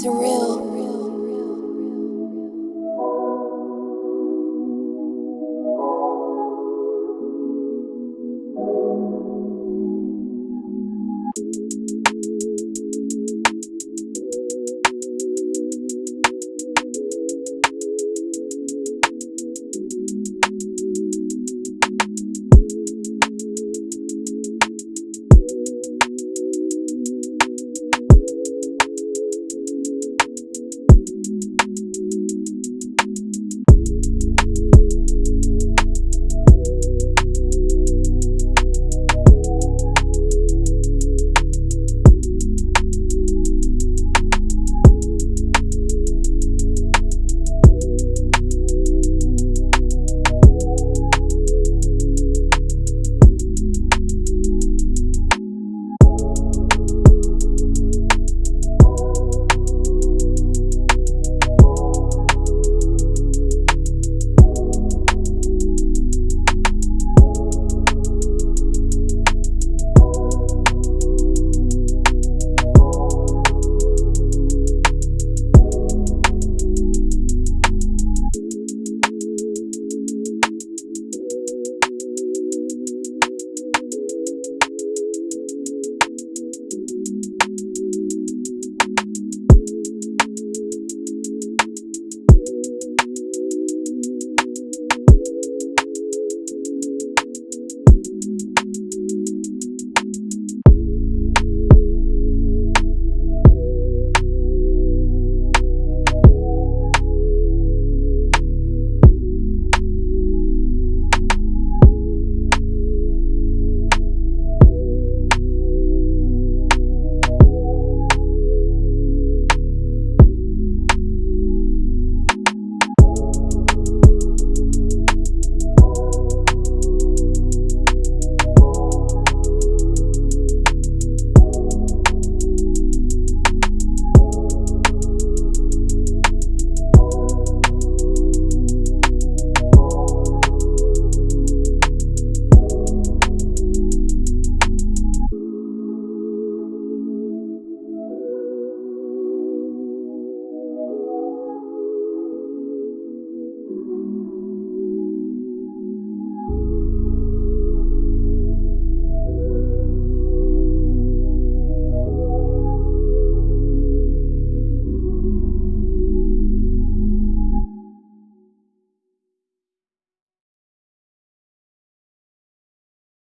surreal.